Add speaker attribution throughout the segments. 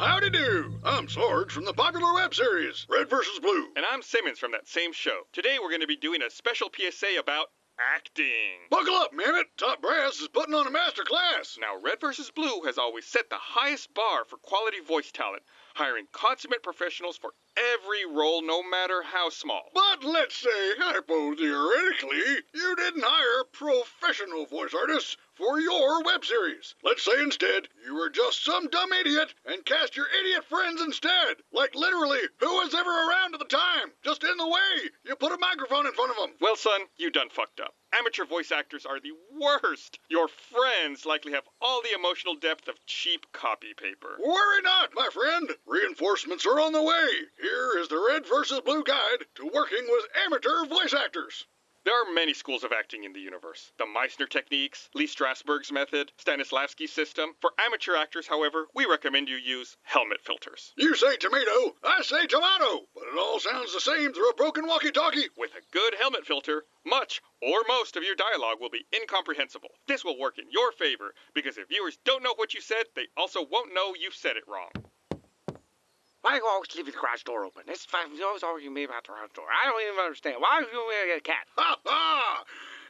Speaker 1: Howdy do. I'm Sarge from the popular web series, Red vs. Blue.
Speaker 2: And I'm Simmons from that same show. Today we're going to be doing a special PSA about acting.
Speaker 1: Buckle up, man it. Top Brass is putting on a master class.
Speaker 2: Now, Red vs. Blue has always set the highest bar for quality voice talent, hiring consummate professionals for every role, no matter how small.
Speaker 1: But let's say, hypothetically, you didn't hire professional voice artists for your web series. Let's say instead you were just some dumb idiot and cast your idiot friends instead. Like literally, who was ever around at the time? Just in the way. You put a microphone in front of them.
Speaker 2: Well, son, you done fucked up. Amateur voice actors are the worst. Your friends likely have all the emotional depth of cheap copy paper.
Speaker 1: Worry not, my friend. Reinforcements are on the way. Here is the Red versus Blue Guide to working with amateur voice actors.
Speaker 2: There are many schools of acting in the universe. The Meissner techniques, Lee Strasberg's method, Stanislavski's system. For amateur actors, however, we recommend you use helmet filters.
Speaker 1: You say tomato, I say tomato, but it all sounds the same through a broken walkie-talkie.
Speaker 2: With a good helmet filter, much or most of your dialogue will be incomprehensible. This will work in your favor because if viewers don't know what you said, they also won't know you said it wrong.
Speaker 3: Why do you always leave the garage door open? This you always argue me about the garage door. I don't even understand. Why do you get a cat?
Speaker 1: Ha ha!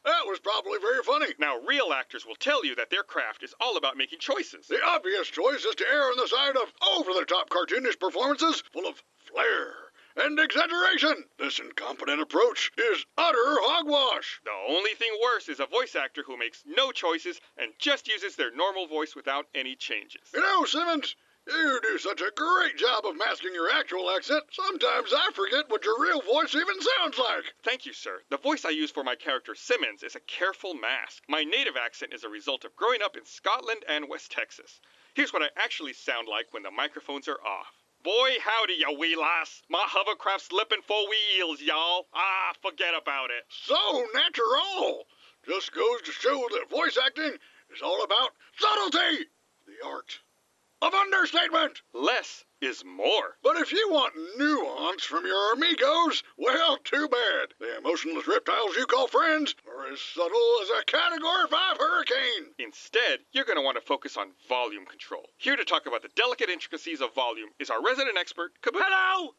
Speaker 1: That was probably very funny.
Speaker 2: Now, real actors will tell you that their craft is all about making choices.
Speaker 1: The obvious choice is to err on the side of over-the-top cartoonish performances full of flair and exaggeration. This incompetent approach is utter hogwash.
Speaker 2: The only thing worse is a voice actor who makes no choices and just uses their normal voice without any changes.
Speaker 1: You know, Simmons, you do such a great job of masking your actual accent, sometimes I forget what your real voice even sounds like.
Speaker 2: Thank you, sir. The voice I use for my character Simmons is a careful mask. My native accent is a result of growing up in Scotland and West Texas. Here's what I actually sound like when the microphones are off. Boy, howdy, ya wee lass. My hovercraft's slipping four wheels, y'all. Ah, forget about it.
Speaker 1: So natural. Just goes to show that voice acting is all about subtlety, the art of understatement.
Speaker 2: Less is more.
Speaker 1: But if you want nuance from your amigos, well, too bad. The emotionless reptiles you call friends are as subtle as a Category 5 hurricane.
Speaker 2: Instead, you're going to want to focus on volume control. Here to talk about the delicate intricacies of volume is our resident expert, Caboose.
Speaker 3: Hello!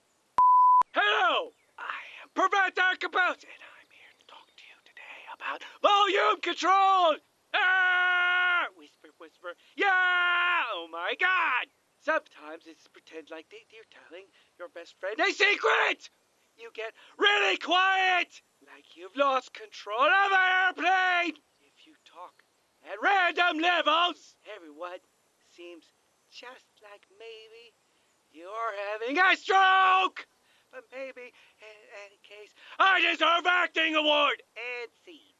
Speaker 3: Hello! I am Professor Caboose, and I'm here to talk to you today about volume control! Ah! Whisper, whisper. Yeah! My god! Sometimes it's pretend like they, you're telling your best friend a secret! You get really quiet! Like you've lost control of an airplane! If you talk at random levels, everyone seems just like maybe you're having a stroke! But maybe, in any case, I deserve acting award and scene.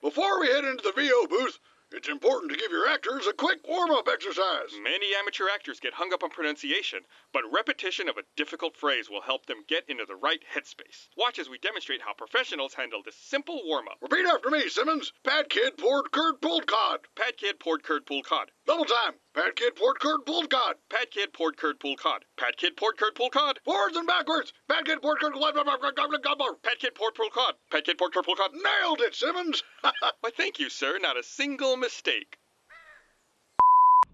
Speaker 1: Before we head into the VO booth, it's important to give your actors a quick warm-up exercise.
Speaker 2: Many amateur actors get hung up on pronunciation, but repetition of a difficult phrase will help them get into the right headspace. Watch as we demonstrate how professionals handle this simple warm-up.
Speaker 1: Repeat after me, Simmons. Pad kid poured curd pulled cod.
Speaker 2: Pad kid poured curd pulled cod.
Speaker 1: Double time. Pad kid poured curd pulled cod.
Speaker 2: Pad kid poured curd pulled cod. Pad kid poured curd pulled cod.
Speaker 1: Forwards and backwards. Pad kid poured curd pulled cod.
Speaker 2: Pad kid poured pulled cod. Pad kid poured curd pulled cod.
Speaker 1: Nailed it, Simmons.
Speaker 2: Why, thank you, sir. Not a single mistake.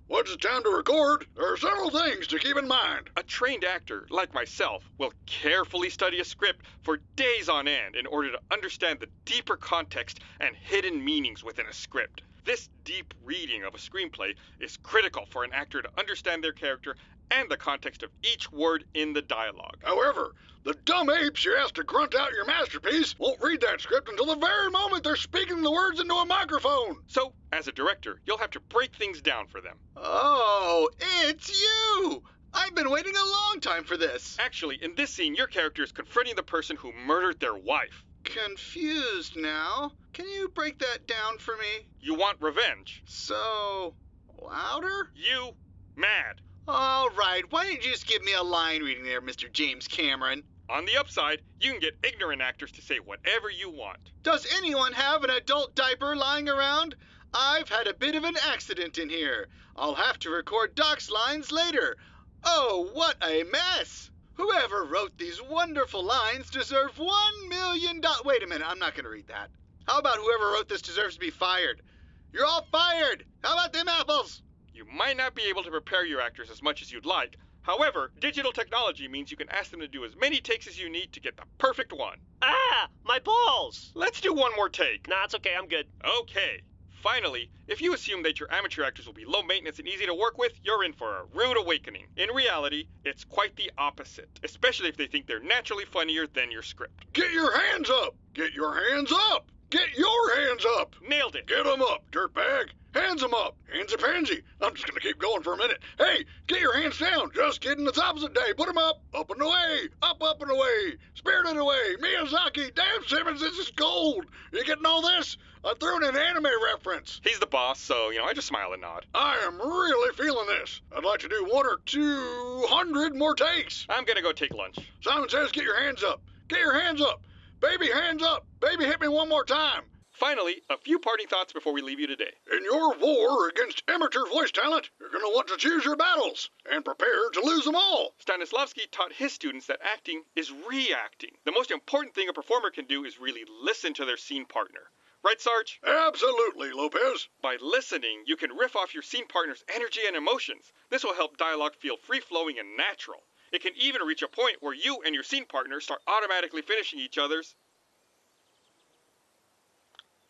Speaker 1: Once it's time to record, there are several things to keep in mind.
Speaker 2: A trained actor, like myself, will carefully study a script for days on end in order to understand the deeper context and hidden meanings within a script. This deep reading of a screenplay is critical for an actor to understand their character and the context of each word in the dialogue.
Speaker 1: However, the dumb apes you asked to grunt out your masterpiece won't read that script until the very moment they're speaking the words into a microphone.
Speaker 2: So, as a director, you'll have to break things down for them.
Speaker 4: Oh, it's you! I've been waiting a long time for this.
Speaker 2: Actually, in this scene, your character is confronting the person who murdered their wife.
Speaker 4: Confused now. Can you break that down for me?
Speaker 2: You want revenge.
Speaker 4: So, louder?
Speaker 2: You mad.
Speaker 4: All right, why didn't you just give me a line reading there, Mr. James Cameron?
Speaker 2: On the upside, you can get ignorant actors to say whatever you want.
Speaker 4: Does anyone have an adult diaper lying around? I've had a bit of an accident in here. I'll have to record Doc's lines later. Oh, what a mess! Whoever wrote these wonderful lines deserve one million dollars. Wait a minute, I'm not going to read that. How about whoever wrote this deserves to be fired? You're all fired! How about them apples?
Speaker 2: You might not be able to prepare your actors as much as you'd like. However, digital technology means you can ask them to do as many takes as you need to get the perfect one.
Speaker 5: Ah, my balls!
Speaker 2: Let's do one more take.
Speaker 5: Nah, it's okay, I'm good.
Speaker 2: Okay. Finally, if you assume that your amateur actors will be low maintenance and easy to work with, you're in for a rude awakening. In reality, it's quite the opposite, especially if they think they're naturally funnier than your script.
Speaker 1: Get your hands up! Get your hands up! Get your hands up!
Speaker 2: Nailed it!
Speaker 1: Get 'em up, dirtbag! Hands 'em up! Hands a pansy! I'm just gonna keep going for a minute. Hey, get your hands down! Just kidding, it's opposite day. Put 'em up! Up and away! Up, up and away! Spirited away! Miyazaki! Damn, Simmons, this is gold! You getting all this? I threw in an anime reference.
Speaker 2: He's the boss, so, you know, I just smile and nod.
Speaker 1: I am really feeling this. I'd like to do one or two hundred more takes.
Speaker 2: I'm gonna go take lunch.
Speaker 1: Simon says, get your hands up. Get your hands up. Baby, hands up. Baby, hit me one more time.
Speaker 2: Finally, a few parting thoughts before we leave you today.
Speaker 1: In your war against amateur voice talent, you're going to want to choose your battles and prepare to lose them all.
Speaker 2: Stanislavski taught his students that acting is reacting. The most important thing a performer can do is really listen to their scene partner. Right, Sarge?
Speaker 1: Absolutely, Lopez.
Speaker 2: By listening, you can riff off your scene partner's energy and emotions. This will help dialogue feel free flowing and natural. It can even reach a point where you and your scene partner start automatically finishing each other's.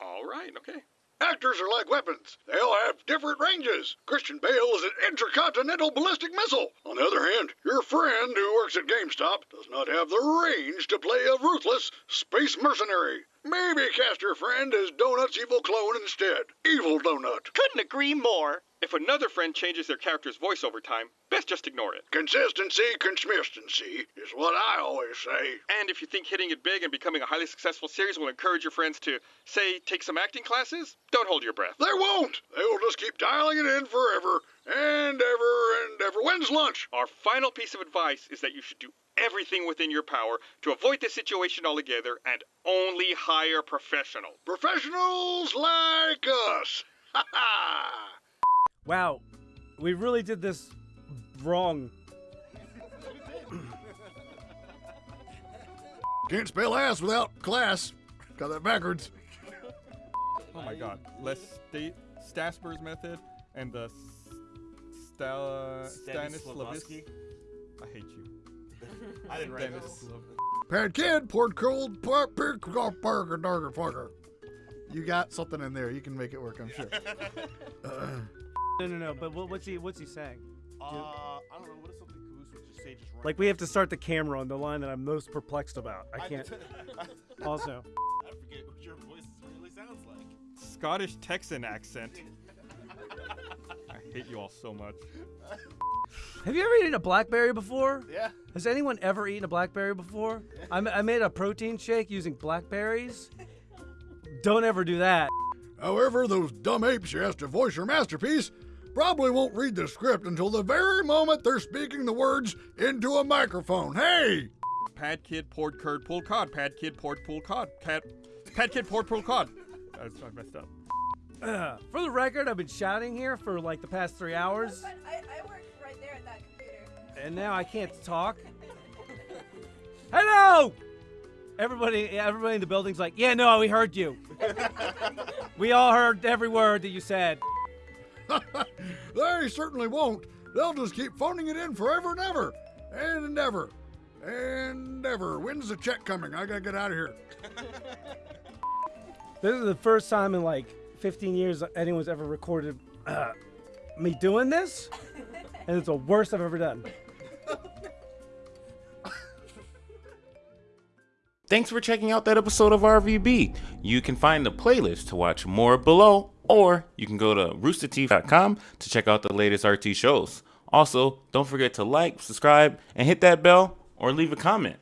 Speaker 2: All right, okay.
Speaker 1: Actors are like weapons. They all have different ranges. Christian Bale is an intercontinental ballistic missile. On the other hand, your friend who works at GameStop does not have the range to play a ruthless space mercenary. Maybe cast your friend as Donut's evil clone instead. Evil Donut.
Speaker 5: Couldn't agree more.
Speaker 2: If another friend changes their character's voice over time, best just ignore it.
Speaker 1: Consistency, consistency is what I always say.
Speaker 2: And if you think hitting it big and becoming a highly successful series will encourage your friends to, say, take some acting classes, don't hold your breath.
Speaker 1: They won't. They will just keep dialing it in forever and ever and ever. When's lunch?
Speaker 2: Our final piece of advice is that you should do everything within your power to avoid this situation altogether and only hire professionals.
Speaker 1: Professionals like us. Ha ha!
Speaker 6: Wow, we really did this wrong.
Speaker 1: Can't spell ass without class. Got that backwards.
Speaker 7: Oh my god. Les Sta- Stasper's method and the Stella Stanislavski. I hate you.
Speaker 8: I didn't write
Speaker 7: Dennis.
Speaker 8: this.
Speaker 1: Pad kid, poured cold, burger, burger, burger. You got something in there. You can make it work, I'm sure.
Speaker 6: No, no, no. But what, what's he? What's he saying?
Speaker 8: Uh, I don't know. What is something Caboose would just say? Just right
Speaker 6: Like we have to start the camera on the line that I'm most perplexed about. I
Speaker 8: I-
Speaker 6: can't. Also,
Speaker 8: I forget what your voice really sounds like.
Speaker 7: Scottish Texan accent. I hate you all so much.
Speaker 6: have you ever eaten a blackberry before?
Speaker 8: Yeah.
Speaker 6: Has anyone ever eaten a blackberry before? I, I made a protein shake using blackberries. Don't ever do that.
Speaker 1: However, those dumb apes you asked to voice your masterpiece probably won't read the script until the very moment they're speaking the words into a microphone. Hey!
Speaker 7: Pad kid poured curd pulled cod. Pad kid poured pulled cod. Cat. Pad kid poured pulled cod. I, I messed up.
Speaker 6: Ugh. For the record, I've been shouting here for like the past three hours,
Speaker 9: But I, I work right there at that computer.
Speaker 6: and now I can't talk. Hello! Everybody, everybody in the building's like, yeah, no, we heard you. we all heard every word that you said.
Speaker 1: they certainly won't. They'll just keep phoning it in forever and ever. And ever. And ever. When's the check coming? I gotta get out of here.
Speaker 6: This is the first time in like 15 years anyone's ever recorded uh, me doing this, and it's the worst I've ever done.
Speaker 10: Thanks for checking out that episode of RVB. You can find the playlist to watch more below, or you can go to roosterteeth.com to check out the latest RT shows. Also, don't forget to like, subscribe, and hit that bell or leave a comment.